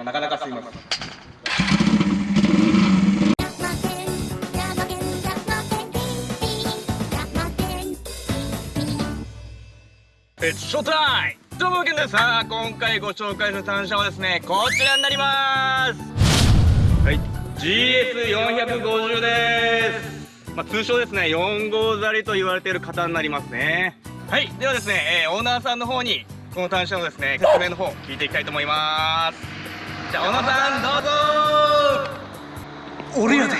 まあ、なかなかすいません。えショータイムどうもけんです。さあ今回ご紹介する単車はですねこちらになります。はい。GS450 です。まあ、通称ですね4号ザリと言われている方になりますね。はい。ではですね、えー、オーナーさんの方にこの単車のですね説明の方聞いていきたいと思います。じゃあオーナーさんどうぞ俺やで。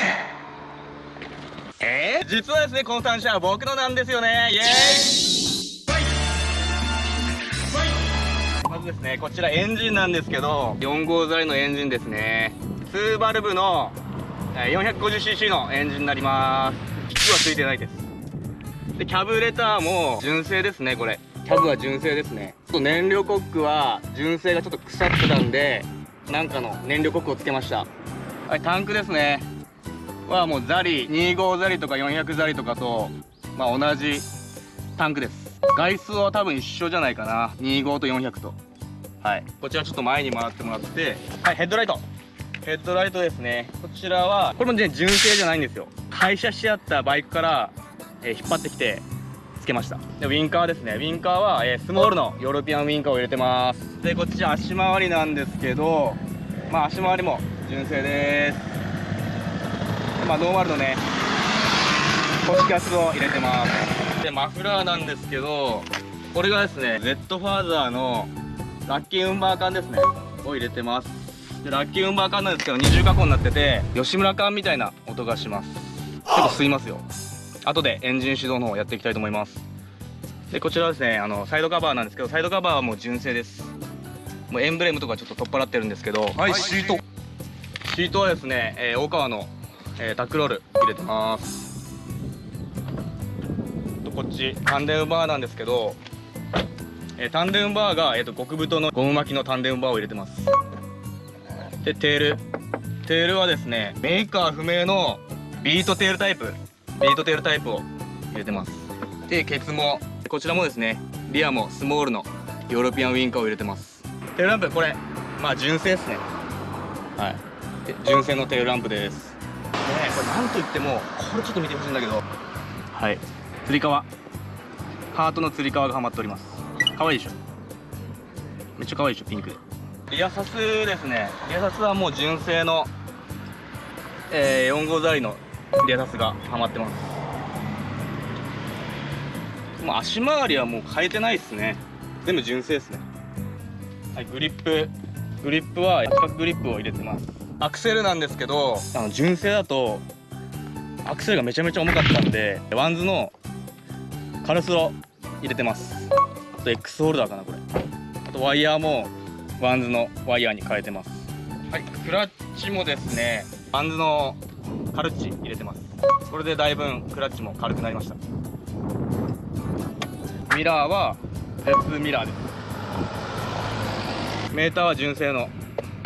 え？ー、実はですねこの単車は僕のなんですよね。イエーイ。まずですねこちらエンジンなんですけど。4号ザリのエンジンですね。2バルブの 450cc のエンジンになります。キックはついてないです。でキャブレターも純正ですねこれ。キャブは純正ですね。ちょっと燃料コックは純正がちょっと腐ってたんでなんかの燃料コックをつけました。はいタンクですね。はもうザリ25ザリとか400ザリとかとまあ同じタンクです。外数は多分一緒じゃないかな。25と400と。はい。こちらちょっと前に回ってもらって。はいヘッドライト。ヘッドライトですね。こちらはこれもね純正じゃないんですよ。廃車し合ったバイクから、えー、引っ張ってきてつけました。でウィンカーですね。ウィンカーは、えー、スモールのヨーロピアンウィンカーを入れてます。でこっち足回りなんですけどまあ足回りも純正です。まあ、ノーマルのね公式圧を入れてます。でマフラーなんですけどこれがですね Z ファーザーのラッキーウンバー缶ですね。を入れてます。でラッキーウンバー缶なんですけど二重加工になってて吉村缶みたいな音がします。結構吸いますよ。後でエンジン始動の方やっていきたいと思います。でこちらはですねあのサイドカバーなんですけどサイドカバーはもう純正です。もうエンブレムとかちょっと取っ払ってるんですけどはいシート。シートはですね、えー、大川のえー、タックロール入れてます。とこっちタンデムバーなんですけど、えー、タンデムバーが、えーと、極太のゴム巻きのタンデムバーを入れてます。でテール。テールはですねメーカー不明のビートテールタイプビートテールタイプを入れてます。でケツもこちらもですねリアもスモールのヨーロピアンウィンカーを入れてます。テールランプこれまあ純正ですね。はい。純正のテールランプです。ねこれなんといってもこれちょっと見てほしいんだけど。はい。つり革。ハートのつり革がはまっております。可愛いでしょ？めっちゃ可愛いでしょ？ピンクで。リアサスですね。リアサスはもう純正の、えー、4号ザリのリアサスがはまってます。もう足回りはもう変えてないですね。全部純正ですね。はいグリップ。グリップは四角グリップを入れてます。アクセルなんですけどあの純正だとアクセルがめちゃめちゃ重かったんでワンズのカルスロ入れてます。あと X ホルダーかなこれ。あとワイヤーもワンズのワイヤーに変えてます。はいクラッチもですねワンズのカルッチ入れてます。これでだいぶクラッチも軽くなりました。ミラーはヘッズミラーです。メーターは純正の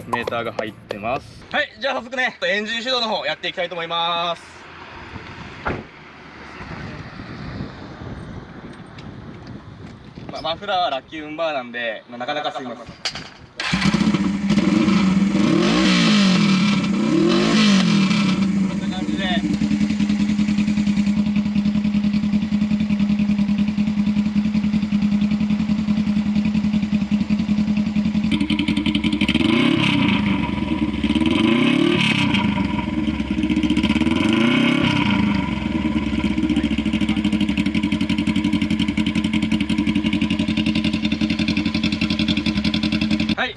メーターが入ってます。はいじゃあ早速ねエンジン始動の方やっていきたいと思います。まあ、マフラーはラッキーウンバーなんで、まあ、なかなかすいません。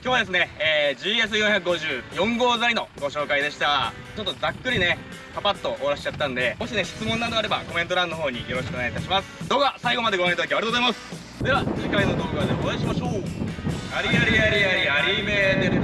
今日はですね、えー、GS450 4号材のご紹介でした。ちょっとざっくりねパパッと終わらしちゃったんでもしね質問などあればコメント欄の方によろしくお願いいたします。動画最後までご覧いただきありがとうございます。では次回の動画でお会いしましょう。ありありありありありめ